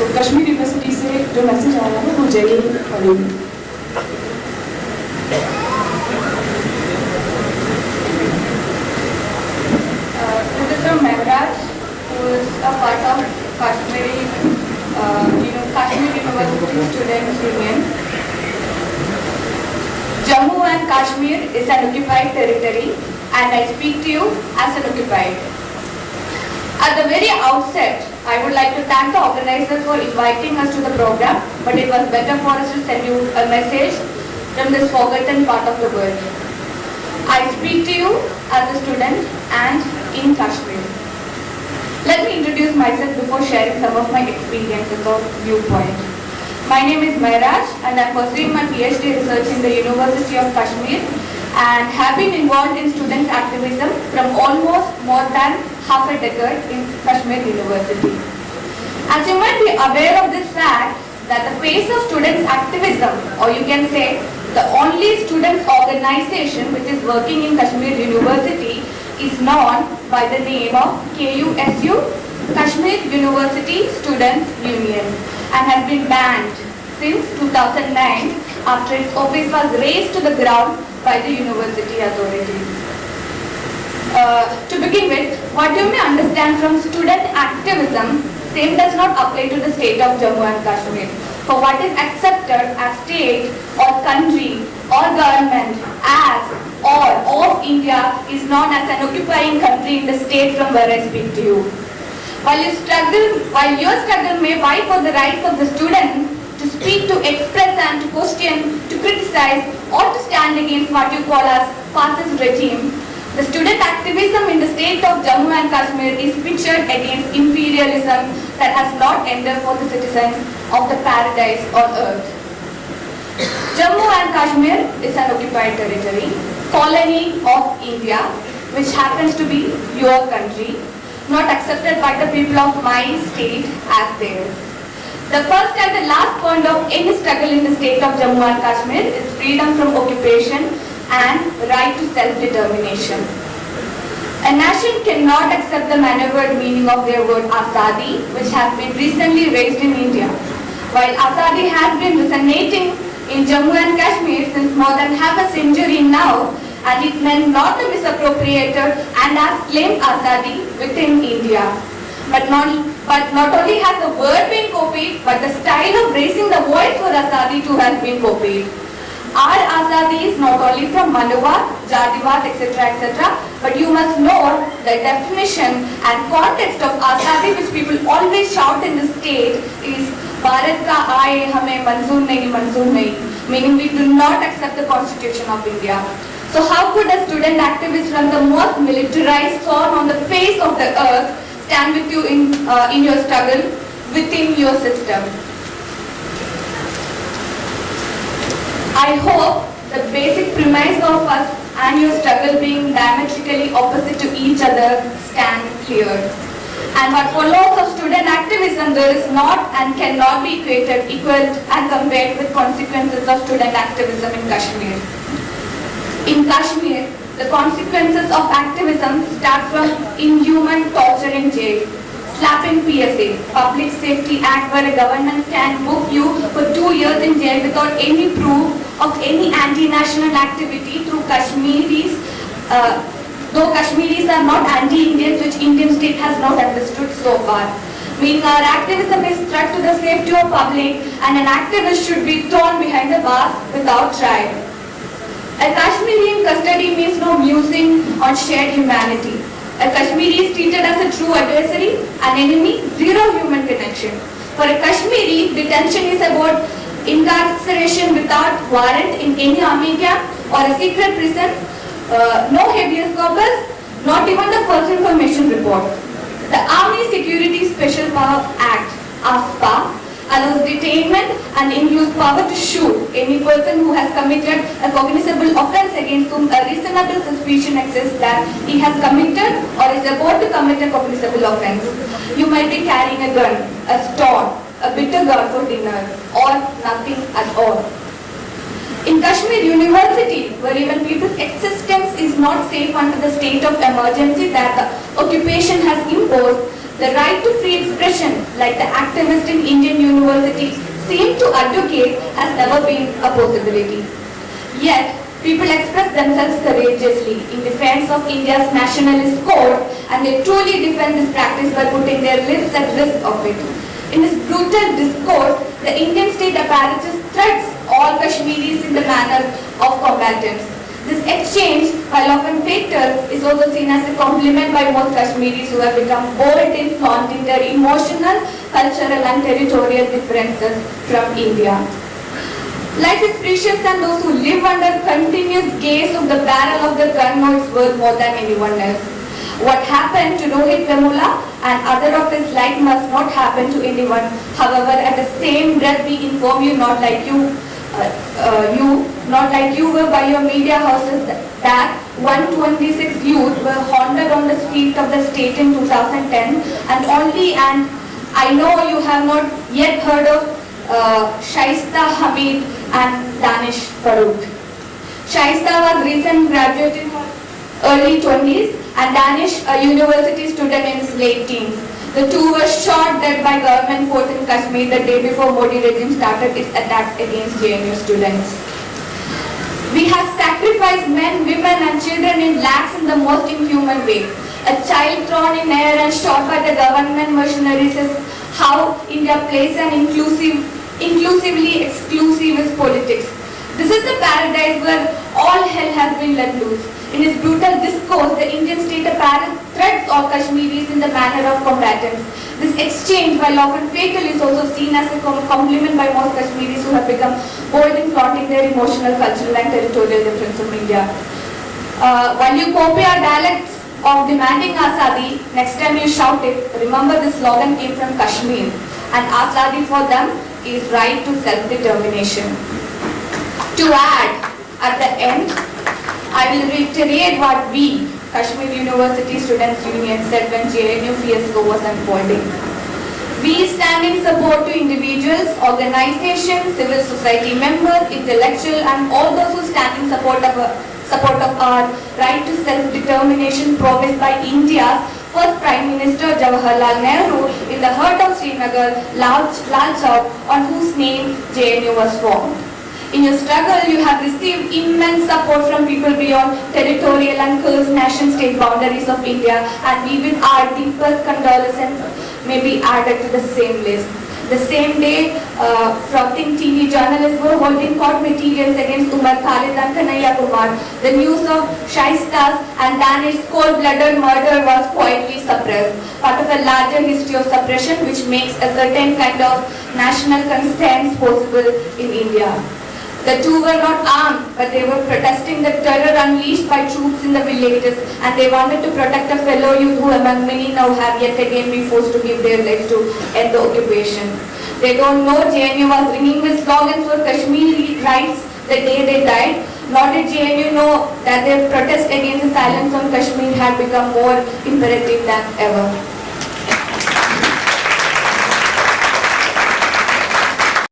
सो Kashmir university से जो message आया है वो हिंद पढ़ेंगे Uh, uh. Jammu and Kashmir is an occupied territory and I speak to you as an occupied. At the very outset, I would like to thank the organizers for inviting us to the program, but it was better for us to send you a message from this forgotten part of the world. I speak to you as a student and in Kashmir. Let me introduce myself before sharing some of my experiences or viewpoint. My name is Maharaj and I am pursuing my PhD research in the University of Kashmir and have been involved in student activism from almost more than half a decade in Kashmir University. As you might be aware of this fact that the face of students activism or you can say the only students organization which is working in Kashmir University is known by the name of KUSU, Kashmir University Students Union and has been banned since 2009 after its office was razed to the ground by the university authorities. Uh, to begin with, what you may understand from student activism, same does not apply to the state of Jammu and Kashmir. For what is accepted as state or country or government as or of India is known as an occupying country in the state from where I speak to you. While you struggle, while your struggle may vie for the rights of the student to speak, to express and to question, to criticize or to stand against what you call as fascist regime, the student activism in the state of Jammu and Kashmir is pictured against imperialism that has not ended for the citizens of the paradise on earth. Jammu and Kashmir is an occupied territory, colony of India, which happens to be your country, not accepted by the people of my state as theirs. The first and the last point of any struggle in the state of Jammu and Kashmir is freedom from occupation and right to self-determination. A nation cannot accept the maneuvered meaning of their word Azadi, which has been recently raised in India. While Azadi has been resonating in Jammu and Kashmir since more than half a century now, and it meant not to misappropriated and has claimed Azadi within India. But not, but not only has the word been copied, but the style of raising the voice for Azadi too has been copied. Our Azadi is not only from Manovat, Jativat, etc. etc. But you must know the definition and context of Azadi which people always shout in the state is Bharat ka aaye hame manzoor nahi, manzoor nahi. Meaning we do not accept the constitution of India. So how could a student activist from the most militarized zone on the face of the earth stand with you in, uh, in your struggle within your system? I hope the basic premise of us and your struggle being diametrically opposite to each other stand clear. And what follows of student activism there is not and cannot be equated, equaled and compared with consequences of student activism in Kashmir. In Kashmir, the consequences of activism start from inhuman torture in jail, slapping PSA, Public Safety Act where a government can book you for two years in jail without any proof of any anti-national activity through Kashmiris, uh, though Kashmiris are not anti-Indians which Indian state has not understood so far. Meaning our activism is threat to the safety of public and an activist should be thrown behind the bars without trial. A Kashmiri in custody means no musing on shared humanity. A Kashmiri is treated as a true adversary, an enemy, zero human connection. For a Kashmiri, detention is about incarceration without warrant in any army camp or a secret prison, uh, no habeas corpus, not even the first information report. The Army Security Special Power Act, AFSPA, allows detainment and includes power to shoot any person who has committed a cognizable offence against whom a reasonable suspicion exists that he has committed or is about to commit a cognizable offence. You might be carrying a gun, a stone, a bitter gourd for dinner or nothing at all. In Kashmir University, where even people's existence is not safe under the state of emergency that the occupation has imposed, the right to free expression, like the activist in Indian universities seem to advocate, has never been a possibility. Yet, people express themselves courageously in defense of India's nationalist code and they truly defend this practice by putting their lives at risk of it. In this brutal discourse, the Indian state apparatus threats all Kashmiris in the manner of combatants. This exchange, while often fatal, is also seen as a compliment by most Kashmiris who have become bold in flaunting their emotional, cultural and territorial differences from India. Life is precious and those who live under continuous gaze of the barrel of the gun know it's worth more than anyone else. What happened to Rohit Vemula and other of his like must not happen to anyone. However, at the same breath we inform you not like you uh, uh, you, not like you were by your media houses that 126 youth were haunted on the streets of the state in 2010 and only and I know you have not yet heard of uh, Shaista Hamid and Danish Farooq. Shaista was recent graduate in her early 20s and Danish a university student in his late teens. The two were shot dead by government force in Kashmir the day before Modi regime started its attacks against JNU students. We have sacrificed men, women and children in lakhs in the most inhuman way. A child thrown in air and shot by the government mercenaries is how India plays an inclusive, inclusively exclusivist politics. This is the paradise where all hell has been let loose. In his brutal discourse, the Indian state apparatus all Kashmiris in the manner of combatants. This exchange, while often fatal, is also seen as a compliment by most Kashmiris who have become bold in flaunting their emotional, cultural and territorial difference from India. Uh, while you copy our dialects of demanding Azadi, next time you shout it, remember this slogan came from Kashmir and Azadi for them is right to self-determination. To add, at the end, I will reiterate what we, Kashmir University Students Union, said when JNU fiasco was unfolding. We stand in support to individuals, organizations, civil society members, intellectuals and all those who stand in support of, a, support of our right to self-determination promised by India's first Prime Minister Jawaharlal Nehru in the heart of Srinagar, Lal, Lal Chowk, on whose name JNU was formed. In your struggle, you have received immense support from people beyond territorial and cursed nation-state boundaries of India and we with our deepest condolences may be added to the same list. The same day, uh, fronting TV journalists were holding court materials against Umar Khalid and Kanhaiya Kumar. The news of Shaista's and Danish cold-blooded murder was quietly suppressed, part of a larger history of suppression which makes a certain kind of national consent possible in India. The two were not armed, but they were protesting the terror unleashed by troops in the villages and they wanted to protect a fellow youth who among many now have yet again been forced to give their lives to end the occupation. They don't know JNU was ringing with slogans for Kashmiri rights the day they died, nor did JNU know that their protest against the silence on Kashmir had become more imperative than ever.